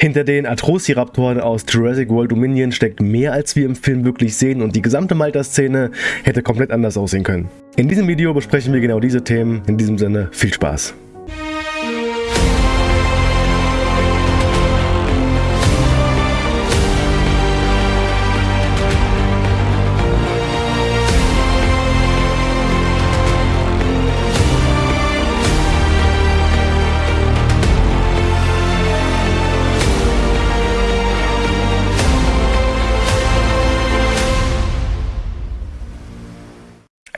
Hinter den Atrociraptoren aus Jurassic World Dominion steckt mehr als wir im Film wirklich sehen und die gesamte Malta-Szene hätte komplett anders aussehen können. In diesem Video besprechen wir genau diese Themen. In diesem Sinne, viel Spaß!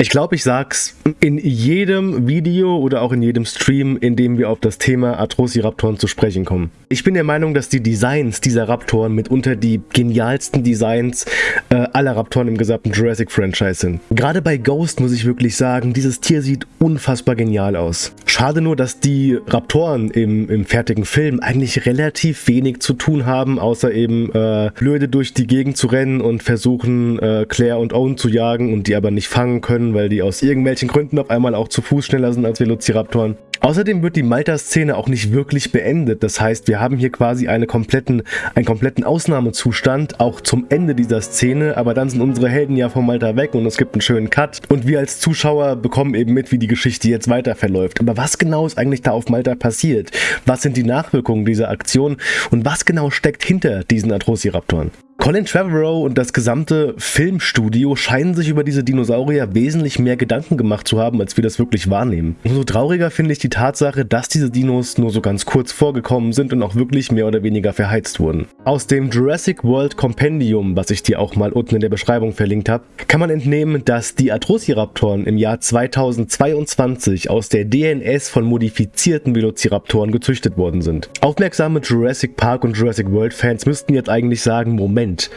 Ich glaube, ich sag's in jedem Video oder auch in jedem Stream, in dem wir auf das Thema Atrociraptoren zu sprechen kommen. Ich bin der Meinung, dass die Designs dieser Raptoren mitunter die genialsten Designs äh, aller Raptoren im gesamten Jurassic-Franchise sind. Gerade bei Ghost muss ich wirklich sagen, dieses Tier sieht unfassbar genial aus. Schade nur, dass die Raptoren im, im fertigen Film eigentlich relativ wenig zu tun haben, außer eben äh, blöde durch die Gegend zu rennen und versuchen, äh, Claire und Owen zu jagen und die aber nicht fangen können weil die aus irgendwelchen Gründen auf einmal auch zu Fuß schneller sind als Velociraptoren. Außerdem wird die Malta-Szene auch nicht wirklich beendet. Das heißt, wir haben hier quasi eine kompletten, einen kompletten Ausnahmezustand, auch zum Ende dieser Szene, aber dann sind unsere Helden ja von Malta weg und es gibt einen schönen Cut und wir als Zuschauer bekommen eben mit, wie die Geschichte jetzt weiter verläuft. Aber was genau ist eigentlich da auf Malta passiert? Was sind die Nachwirkungen dieser Aktion und was genau steckt hinter diesen Atrociraptoren? Colin Trevorrow und das gesamte Filmstudio scheinen sich über diese Dinosaurier wesentlich mehr Gedanken gemacht zu haben, als wir das wirklich wahrnehmen. Umso trauriger finde ich die Tatsache, dass diese Dinos nur so ganz kurz vorgekommen sind und auch wirklich mehr oder weniger verheizt wurden. Aus dem Jurassic World Compendium, was ich dir auch mal unten in der Beschreibung verlinkt habe, kann man entnehmen, dass die Atrociraptoren im Jahr 2022 aus der DNS von modifizierten Velociraptoren gezüchtet worden sind. Aufmerksame Jurassic Park und Jurassic World Fans müssten jetzt eigentlich sagen, Moment, Moment.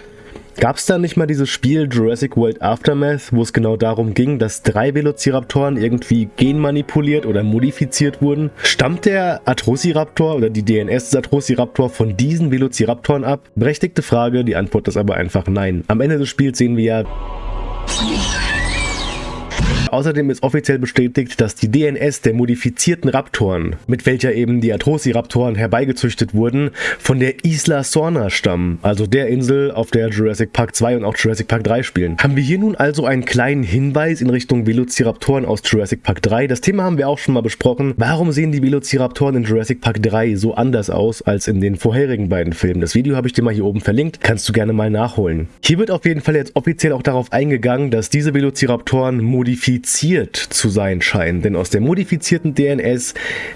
Gab es da nicht mal dieses Spiel Jurassic World Aftermath, wo es genau darum ging, dass drei Velociraptoren irgendwie genmanipuliert oder modifiziert wurden? Stammt der Atrociraptor oder die DNS des Atrociraptor von diesen Velociraptoren ab? Berechtigte Frage, die Antwort ist aber einfach nein. Am Ende des Spiels sehen wir ja Außerdem ist offiziell bestätigt, dass die DNS der modifizierten Raptoren, mit welcher eben die Atrociraptoren herbeigezüchtet wurden, von der Isla Sorna stammen, also der Insel, auf der Jurassic Park 2 und auch Jurassic Park 3 spielen. Haben wir hier nun also einen kleinen Hinweis in Richtung Velociraptoren aus Jurassic Park 3? Das Thema haben wir auch schon mal besprochen. Warum sehen die Velociraptoren in Jurassic Park 3 so anders aus als in den vorherigen beiden Filmen? Das Video habe ich dir mal hier oben verlinkt, kannst du gerne mal nachholen. Hier wird auf jeden Fall jetzt offiziell auch darauf eingegangen, dass diese Velociraptoren modifiziert modifiziert zu sein scheinen, denn aus der modifizierten DNS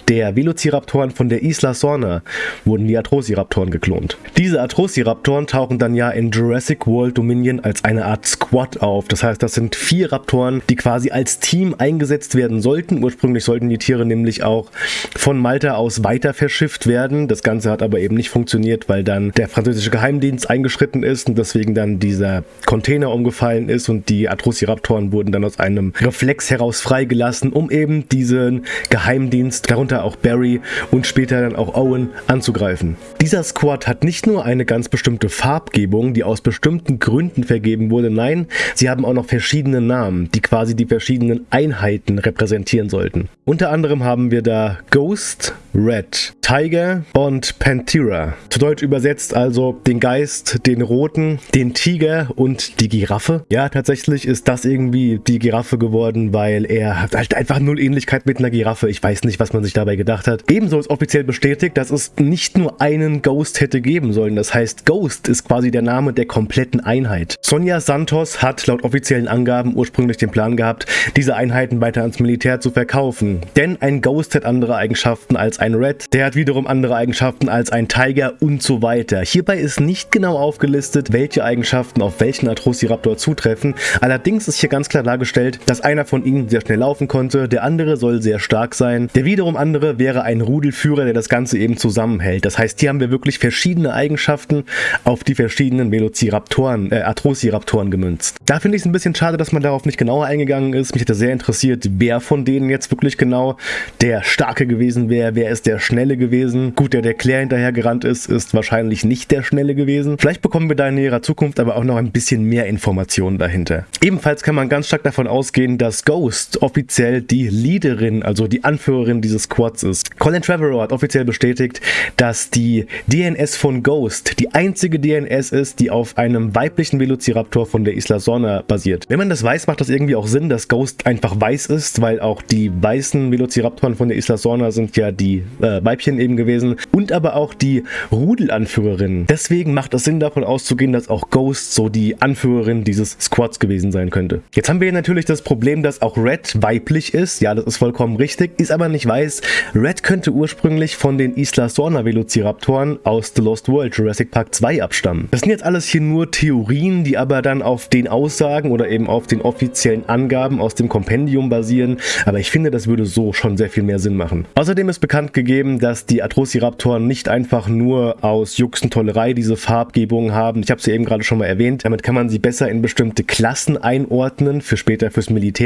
der Velociraptoren von der Isla Sorna wurden die Atrociraptoren geklont. Diese Atrociraptoren tauchen dann ja in Jurassic World Dominion als eine Art Squad auf. Das heißt, das sind vier Raptoren, die quasi als Team eingesetzt werden sollten. Ursprünglich sollten die Tiere nämlich auch von Malta aus weiter verschifft werden. Das Ganze hat aber eben nicht funktioniert, weil dann der französische Geheimdienst eingeschritten ist und deswegen dann dieser Container umgefallen ist und die Atrociraptoren wurden dann aus einem Reflex heraus freigelassen, um eben diesen Geheimdienst, darunter auch Barry und später dann auch Owen, anzugreifen. Dieser Squad hat nicht nur eine ganz bestimmte Farbgebung, die aus bestimmten Gründen vergeben wurde, nein, sie haben auch noch verschiedene Namen, die quasi die verschiedenen Einheiten repräsentieren sollten. Unter anderem haben wir da Ghost, Red, Tiger und Panthera. Zu Deutsch übersetzt also den Geist, den Roten, den Tiger und die Giraffe. Ja, tatsächlich ist das irgendwie die Giraffe geworden geworden, weil er hat halt einfach null Ähnlichkeit mit einer Giraffe. Ich weiß nicht, was man sich dabei gedacht hat. Ebenso ist offiziell bestätigt, dass es nicht nur einen Ghost hätte geben sollen. Das heißt, Ghost ist quasi der Name der kompletten Einheit. Sonja Santos hat laut offiziellen Angaben ursprünglich den Plan gehabt, diese Einheiten weiter ans Militär zu verkaufen. Denn ein Ghost hat andere Eigenschaften als ein Red, der hat wiederum andere Eigenschaften als ein Tiger und so weiter. Hierbei ist nicht genau aufgelistet, welche Eigenschaften auf welchen Atrociraptor zutreffen. Allerdings ist hier ganz klar dargestellt, dass einer von ihnen sehr schnell laufen konnte, der andere soll sehr stark sein. Der wiederum andere wäre ein Rudelführer, der das Ganze eben zusammenhält. Das heißt, hier haben wir wirklich verschiedene Eigenschaften auf die verschiedenen Velociraptoren, äh, Atrociraptoren gemünzt. Da finde ich es ein bisschen schade, dass man darauf nicht genauer eingegangen ist. Mich hätte sehr interessiert, wer von denen jetzt wirklich genau der Starke gewesen wäre, wer ist der Schnelle gewesen. Gut, der der Claire hinterher gerannt ist, ist wahrscheinlich nicht der Schnelle gewesen. Vielleicht bekommen wir da in näherer Zukunft aber auch noch ein bisschen mehr Informationen dahinter. Ebenfalls kann man ganz stark davon ausgehen, dass Ghost offiziell die Leaderin, also die Anführerin dieses Squads ist. Colin Trevorrow hat offiziell bestätigt, dass die DNS von Ghost die einzige DNS ist, die auf einem weiblichen Velociraptor von der Isla Sorna basiert. Wenn man das weiß, macht das irgendwie auch Sinn, dass Ghost einfach weiß ist, weil auch die weißen Velociraptoren von der Isla Sorna sind ja die äh, Weibchen eben gewesen und aber auch die Rudelanführerin. Deswegen macht es Sinn davon auszugehen, dass auch Ghost so die Anführerin dieses Squads gewesen sein könnte. Jetzt haben wir natürlich das Problem, dass auch Red weiblich ist. Ja, das ist vollkommen richtig, ist aber nicht weiß. Red könnte ursprünglich von den Isla Sorna Velociraptoren aus The Lost World Jurassic Park 2 abstammen. Das sind jetzt alles hier nur Theorien, die aber dann auf den Aussagen oder eben auf den offiziellen Angaben aus dem Kompendium basieren, aber ich finde, das würde so schon sehr viel mehr Sinn machen. Außerdem ist bekannt gegeben, dass die Atrociraptoren nicht einfach nur aus Jux und Tollerei diese Farbgebung haben. Ich habe sie eben gerade schon mal erwähnt. Damit kann man sie besser in bestimmte Klassen einordnen, für später fürs Militär.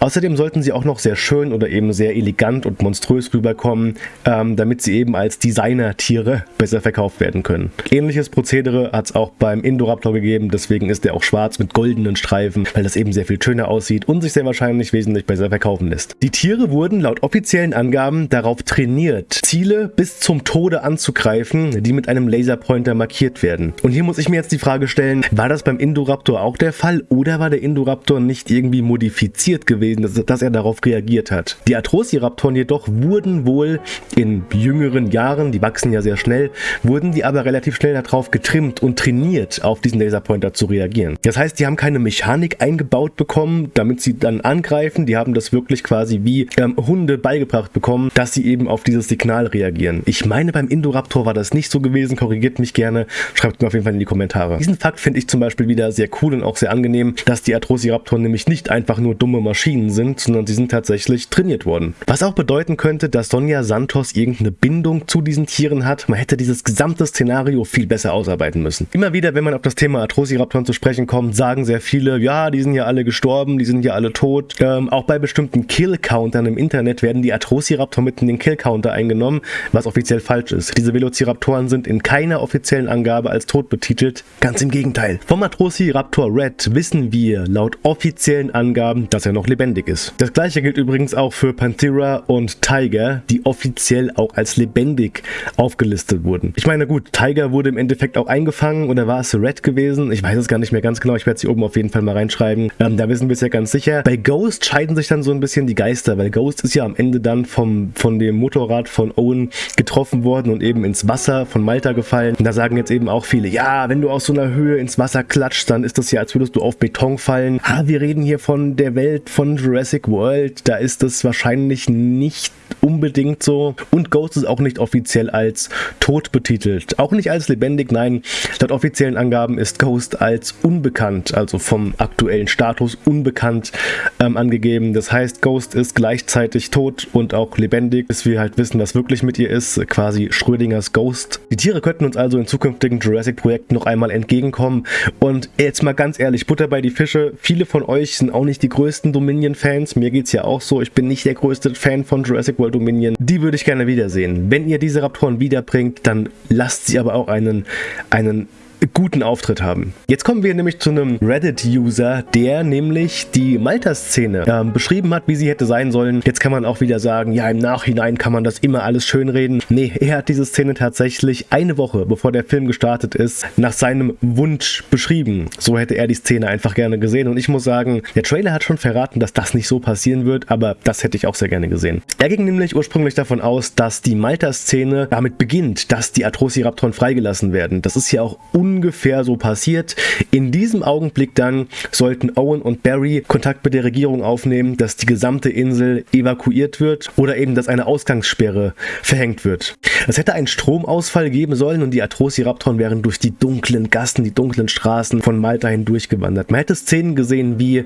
Außerdem sollten sie auch noch sehr schön oder eben sehr elegant und monströs rüberkommen, ähm, damit sie eben als Designer-Tiere besser verkauft werden können. Ähnliches Prozedere hat es auch beim Indoraptor gegeben, deswegen ist er auch schwarz mit goldenen Streifen, weil das eben sehr viel schöner aussieht und sich sehr wahrscheinlich wesentlich besser verkaufen lässt. Die Tiere wurden laut offiziellen Angaben darauf trainiert, Ziele bis zum Tode anzugreifen, die mit einem Laserpointer markiert werden. Und hier muss ich mir jetzt die Frage stellen, war das beim Indoraptor auch der Fall oder war der Indoraptor nicht irgendwie modifiziert gewesen, dass, er darauf reagiert hat? Die Atrociraptoren jedoch wurden wohl in jüngeren Jahren, die wachsen ja sehr schnell, wurden die aber relativ schnell darauf getrimmt und trainiert, auf diesen Laserpointer zu reagieren. Das heißt, die haben keine Mechanik eingebaut bekommen, damit sie dann angreifen, die haben das wirklich quasi wie ähm, Hunde beigebracht bekommen, dass sie eben auf dieses Signal reagieren. Ich meine, beim Indoraptor war das nicht so gewesen, korrigiert mich gerne, schreibt mir auf jeden Fall in die Kommentare. Diesen Fakt finde ich zum Beispiel wieder sehr cool und auch sehr angenehm, dass die Atrociraptoren nämlich nicht einfach nur dumme Maschinen sind, sondern sie sind tatsächlich trainiert worden. Was auch bedeuten könnte, dass Sonja Santos irgendeine Bindung zu diesen Tieren hat. Man hätte dieses gesamte Szenario viel besser ausarbeiten müssen. Immer wieder, wenn man auf das Thema Atrociraptoren zu sprechen kommt, sagen sehr viele, ja, die sind ja alle gestorben, die sind ja alle tot. Ähm, auch bei bestimmten Kill-Countern im Internet werden die Atrociraptor mit in den Kill-Counter eingenommen, was offiziell falsch ist. Diese Velociraptoren sind in keiner offiziellen Angabe als tot betitelt. Ganz im Gegenteil. Vom Atrociraptor Red wissen wir laut offiziellen Angaben, dass er noch lebendig ist. Das gleiche gilt übrigens auch für Panthera und Tiger, die offiziell auch als lebendig aufgelistet wurden. Ich meine, gut, Tiger wurde im Endeffekt auch eingefangen oder war es Red gewesen? Ich weiß es gar nicht mehr ganz genau. Ich werde es hier oben auf jeden Fall mal reinschreiben. Ähm, da wissen wir es ja ganz sicher. Bei Ghost scheiden sich dann so ein bisschen die Geister, weil Ghost ist ja am Ende dann vom, von dem Motorrad von Owen getroffen worden und eben ins Wasser von Malta gefallen. Und da sagen jetzt eben auch viele, ja, wenn du aus so einer Höhe ins Wasser klatscht, dann ist das ja, als würdest du auf Beton fallen. Ah, wir reden hier von der Welt von Jurassic World. Da ist das wahrscheinlich nicht unbedingt so. Und Ghost ist auch nicht offiziell als tot betitelt. Auch nicht als lebendig, nein. Laut offiziellen Angaben ist Ghost als unbekannt, also vom aktuellen Status unbekannt ähm, angegeben. Das heißt, Ghost ist gleichzeitig tot und auch lebendig, bis wir halt wissen, was wirklich mit ihr ist. Quasi Schrödingers Ghost. Die Tiere könnten uns also in zukünftigen Jurassic-Projekten noch einmal entgegenkommen. Und jetzt mal ganz ehrlich, Butter bei die Fische. Viele von euch sind auch nicht die größten Dominion-Fans. Mir geht es ja auch so. Ich bin nicht der größte Fan von Jurassic World Dominion. Die würde ich gerne wiedersehen. Wenn ihr diese Raptoren wiederbringt, dann lasst sie aber auch einen, einen guten Auftritt haben. Jetzt kommen wir nämlich zu einem Reddit-User, der nämlich die Malta-Szene äh, beschrieben hat, wie sie hätte sein sollen. Jetzt kann man auch wieder sagen, ja, im Nachhinein kann man das immer alles schönreden. Nee, er hat diese Szene tatsächlich eine Woche, bevor der Film gestartet ist, nach seinem Wunsch beschrieben. So hätte er die Szene einfach gerne gesehen. Und ich muss sagen, der Trailer hat schon verraten, dass das nicht so passieren wird, aber das hätte ich auch sehr gerne gesehen. Er ging nämlich ursprünglich davon aus, dass die Malta-Szene damit beginnt, dass die Atrociraptoren freigelassen werden. Das ist ja auch un ungefähr so passiert. In diesem Augenblick dann sollten Owen und Barry Kontakt mit der Regierung aufnehmen, dass die gesamte Insel evakuiert wird oder eben, dass eine Ausgangssperre verhängt wird. Es hätte einen Stromausfall geben sollen und die Atrociraptoren wären durch die dunklen Gassen, die dunklen Straßen von Malta hindurchgewandert. Man hätte Szenen gesehen wie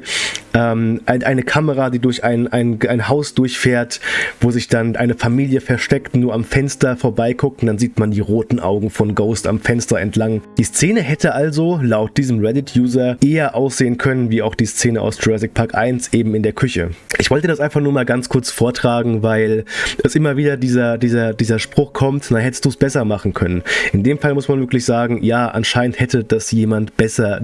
ähm, eine Kamera, die durch ein, ein, ein Haus durchfährt, wo sich dann eine Familie versteckt, nur am Fenster vorbeiguckt und dann sieht man die roten Augen von Ghost am Fenster entlang. Die Szene hätte also laut diesem Reddit-User eher aussehen können wie auch die Szene aus Jurassic Park 1 eben in der Küche. Ich wollte das einfach nur mal ganz kurz vortragen, weil es immer wieder dieser, dieser, dieser Spruch kommt, na hättest du es besser machen können. In dem Fall muss man wirklich sagen, ja, anscheinend hätte das jemand besser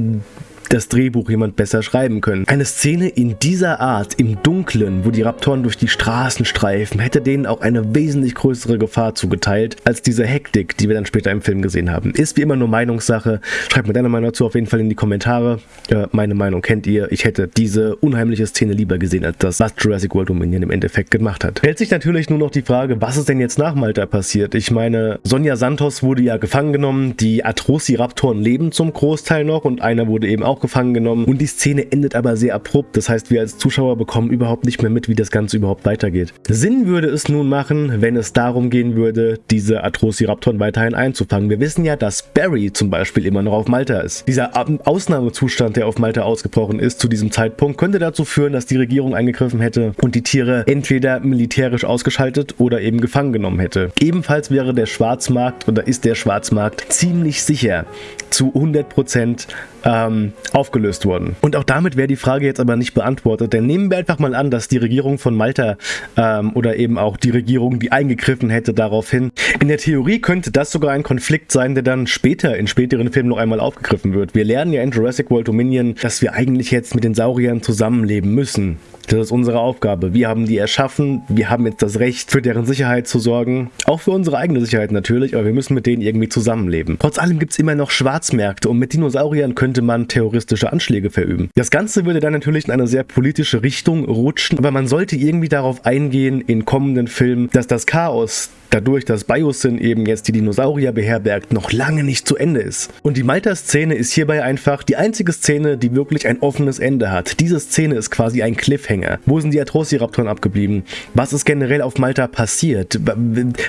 das Drehbuch jemand besser schreiben können. Eine Szene in dieser Art, im Dunkeln, wo die Raptoren durch die Straßen streifen, hätte denen auch eine wesentlich größere Gefahr zugeteilt, als diese Hektik, die wir dann später im Film gesehen haben. Ist wie immer nur Meinungssache. Schreibt mir deine Meinung dazu auf jeden Fall in die Kommentare. Äh, meine Meinung kennt ihr. Ich hätte diese unheimliche Szene lieber gesehen, als das, was Jurassic World Dominion im Endeffekt gemacht hat. Stellt sich natürlich nur noch die Frage, was ist denn jetzt nach Malta passiert? Ich meine, Sonja Santos wurde ja gefangen genommen, die Atrociraptoren leben zum Großteil noch und einer wurde eben auch gefangen genommen und die Szene endet aber sehr abrupt. Das heißt, wir als Zuschauer bekommen überhaupt nicht mehr mit, wie das Ganze überhaupt weitergeht. Sinn würde es nun machen, wenn es darum gehen würde, diese Atrociraptoren weiterhin einzufangen. Wir wissen ja, dass Barry zum Beispiel immer noch auf Malta ist. Dieser Ausnahmezustand, der auf Malta ausgebrochen ist zu diesem Zeitpunkt, könnte dazu führen, dass die Regierung eingegriffen hätte und die Tiere entweder militärisch ausgeschaltet oder eben gefangen genommen hätte. Ebenfalls wäre der Schwarzmarkt oder ist der Schwarzmarkt ziemlich sicher zu 100% ähm, aufgelöst worden. Und auch damit wäre die Frage jetzt aber nicht beantwortet, denn nehmen wir einfach mal an, dass die Regierung von Malta ähm, oder eben auch die Regierung, die eingegriffen hätte daraufhin, in der Theorie könnte das sogar ein Konflikt sein, der dann später, in späteren Filmen noch einmal aufgegriffen wird. Wir lernen ja in Jurassic World Dominion, dass wir eigentlich jetzt mit den Sauriern zusammenleben müssen. Das ist unsere Aufgabe. Wir haben die erschaffen, wir haben jetzt das Recht, für deren Sicherheit zu sorgen. Auch für unsere eigene Sicherheit natürlich, aber wir müssen mit denen irgendwie zusammenleben. Trotz allem gibt es immer noch Schwarzmärkte und mit Dinosauriern könnte man terroristische Anschläge verüben. Das Ganze würde dann natürlich in eine sehr politische Richtung rutschen, aber man sollte irgendwie darauf eingehen in kommenden Filmen, dass das Chaos, dadurch, dass Biosyn eben jetzt die Dinosaurier beherbergt, noch lange nicht zu Ende ist. Und die Malta-Szene ist hierbei einfach die einzige Szene, die wirklich ein offenes Ende hat. Diese Szene ist quasi ein Cliffhanger. Wo sind die Atrociraptoren abgeblieben? Was ist generell auf Malta passiert?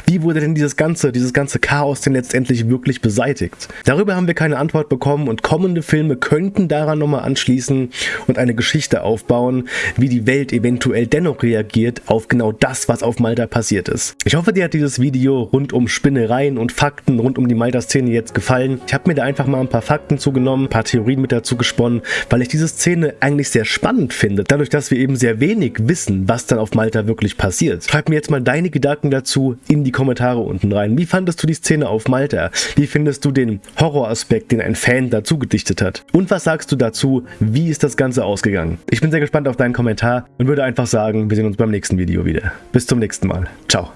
Wie wurde denn dieses ganze, dieses ganze Chaos denn letztendlich wirklich beseitigt? Darüber haben wir keine Antwort bekommen und kommende Filme könnten daran nochmal anschließen und eine Geschichte aufbauen, wie die Welt eventuell dennoch reagiert auf genau das, was auf Malta passiert ist. Ich hoffe, dir hat dieses dieses Video rund um Spinnereien und Fakten rund um die Malta-Szene jetzt gefallen. Ich habe mir da einfach mal ein paar Fakten zugenommen, ein paar Theorien mit dazu gesponnen, weil ich diese Szene eigentlich sehr spannend finde. Dadurch, dass wir eben sehr wenig wissen, was dann auf Malta wirklich passiert. Schreib mir jetzt mal deine Gedanken dazu in die Kommentare unten rein. Wie fandest du die Szene auf Malta? Wie findest du den Horroraspekt, den ein Fan dazu gedichtet hat? Und was sagst du dazu? Wie ist das Ganze ausgegangen? Ich bin sehr gespannt auf deinen Kommentar und würde einfach sagen, wir sehen uns beim nächsten Video wieder. Bis zum nächsten Mal. Ciao.